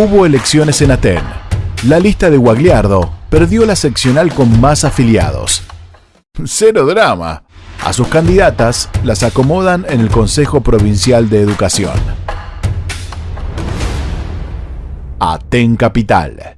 Hubo elecciones en Aten. La lista de Guagliardo perdió la seccional con más afiliados. Cero drama. A sus candidatas las acomodan en el Consejo Provincial de Educación. Aten Capital.